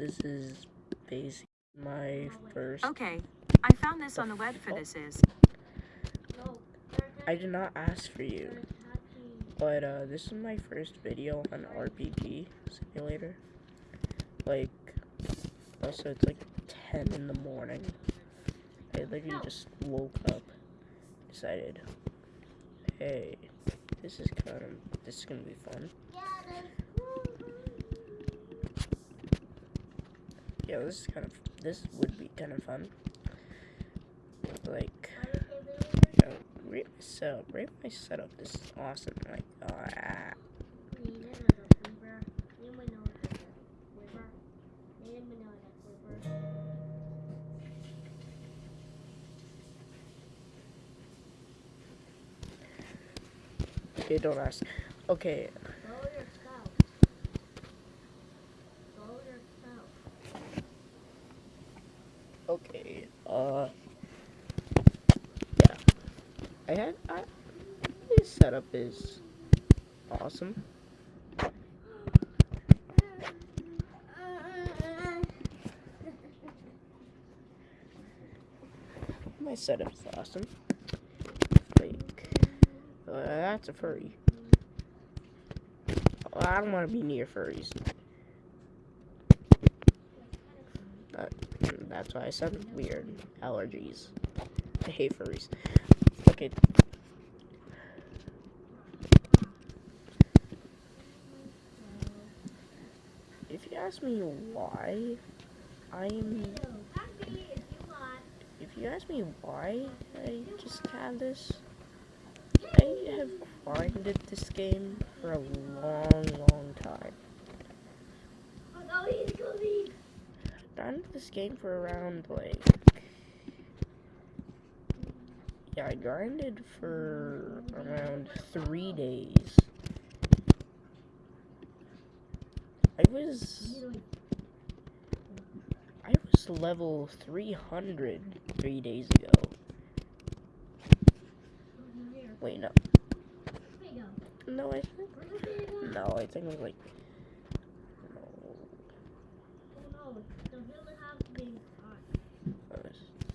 this is basically my first. Okay, I found this on the web for this is. I did not ask for you, but uh, this is my first video on RPG Simulator. Like, also it's like 10 in the morning. I literally just woke up, decided, hey, this is kind of, this is gonna be fun. Yeah, this is kind of, this would be kind of fun. Like, uh, rate my setup, rate my setup, this is awesome. Like, ah. Okay, don't ask. Okay. Uh. Yeah. I had. I. This setup is awesome. My setup's awesome. Like, uh, that's a furry. I don't want to be near furries. Uh, that's why I said weird. Allergies. I hate furries. Okay. If you ask me why I'm if you ask me why I just have this, I have grinded this game for a long, long time. I grinded this game for around like yeah, I grinded for around three days. I was I was level 300 three days ago. Wait, no. No, I think. No, I think it was like.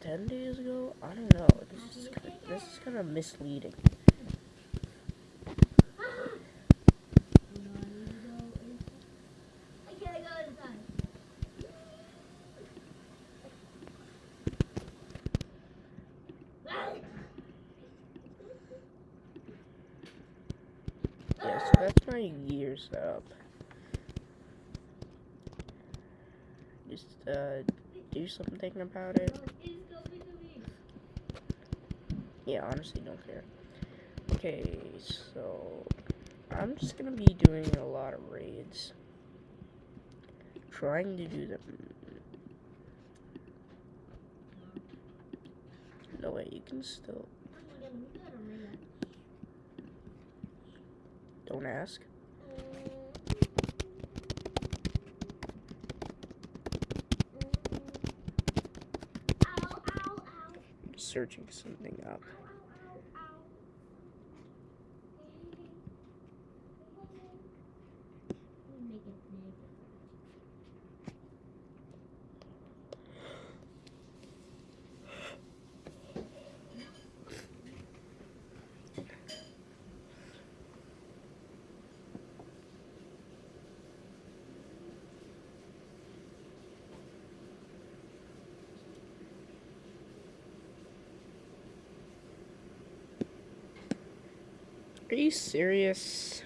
Ten days ago. I don't know. This is kind of misleading. So that's my year setup. Just uh, do something about it. Yeah, honestly, don't care. Okay, so I'm just gonna be doing a lot of raids. Trying to do them. No way, you can still. Don't ask. Searching something up. Are you serious?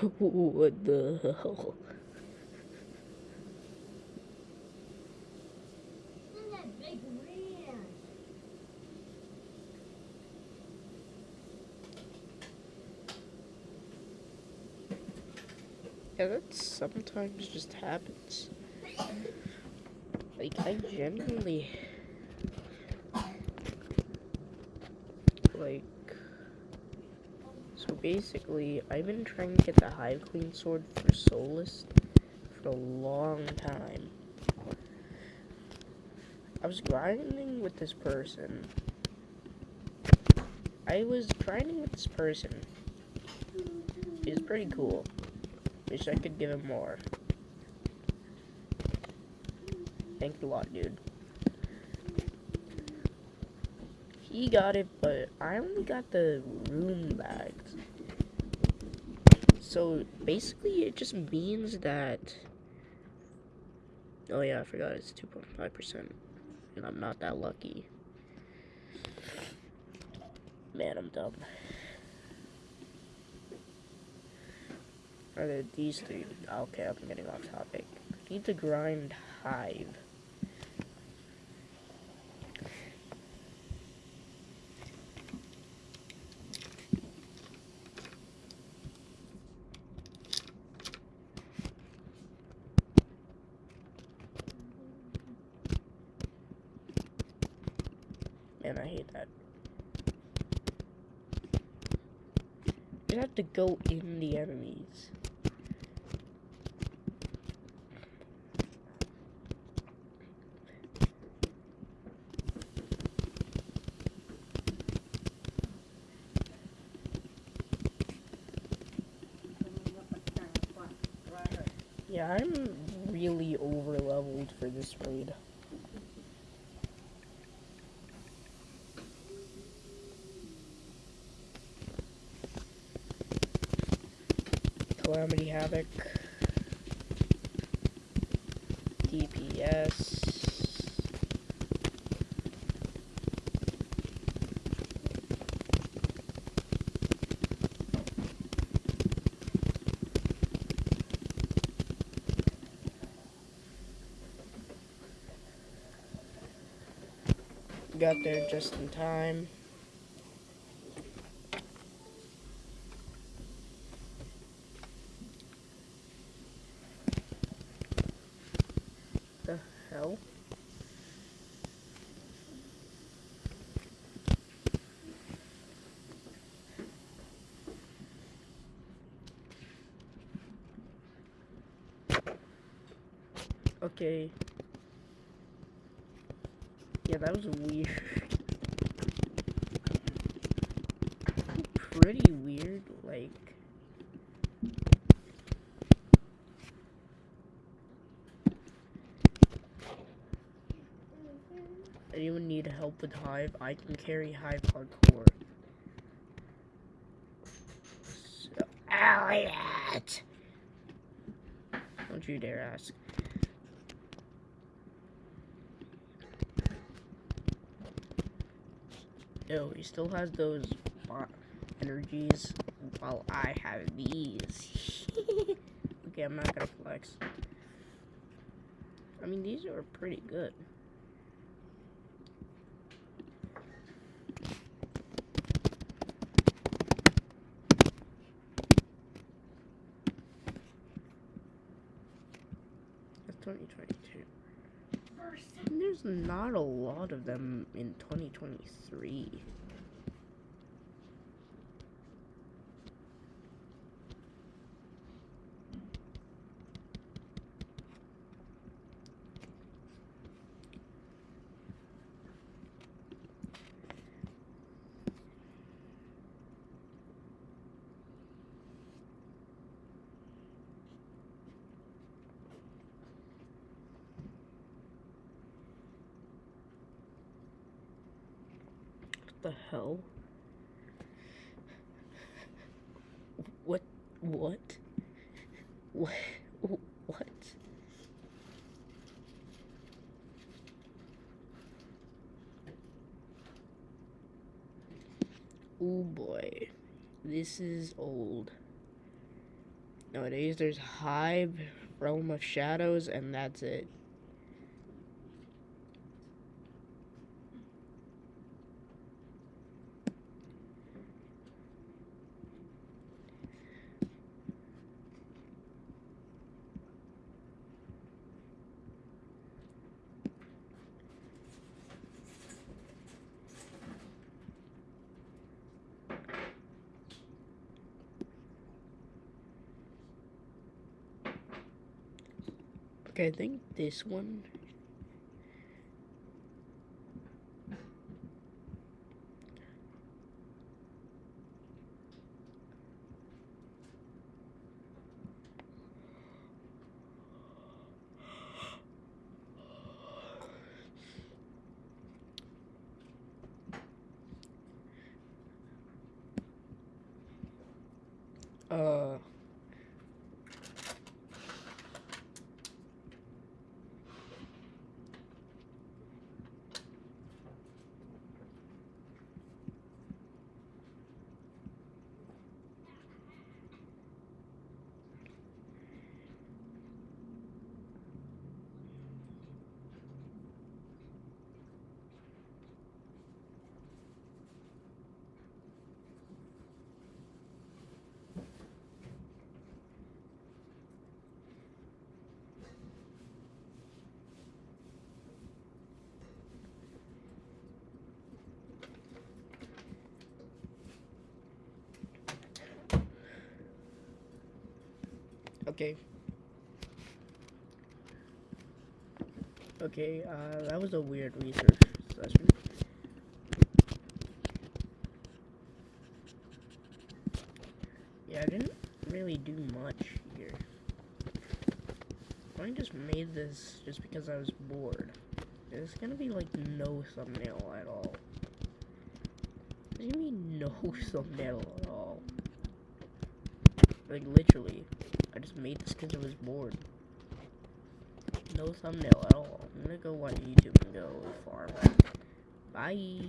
what the hell? Yeah, that sometimes just happens. Like, I genuinely... like so basically I've been trying to get the Hive Queen sword for Solus for a long time. I was grinding with this person. I was grinding with this person. He's pretty cool. Wish I could give him more. Thank you a lot, dude. He got it, but I only got the rune bags. So basically, it just means that. Oh, yeah, I forgot it's 2.5%. And I'm not that lucky. Man, I'm dumb. Are there these three? Okay, I'm getting off topic. Need to grind hive. Man, I hate that. You have to go in the enemies. Yeah, I'm really over leveled for this raid. Calamity Havoc. Got there just in time. The hell? Okay. Yeah, that was weird. Pretty weird, like. Anyone need help with Hive? I can carry Hive hardcore. So, Elliot! Don't you dare ask. Oh, he still has those energies while I have these. okay, I'm not gonna flex. I mean, these are pretty good. That's 2022. There's not a lot of them in 2023. What the hell? What? What? What? What? Oh boy, this is old. Nowadays, there's Hive, Realm of Shadows, and that's it. Okay, I think this one. Uh. Okay. Okay, uh, that was a weird research session. Yeah, I didn't really do much here. I just made this just because I was bored. There's gonna be like no thumbnail at all. You mean no thumbnail at all? Like literally. I just made this because I was bored. No thumbnail at all. I'm gonna go on YouTube and go farm. Bye.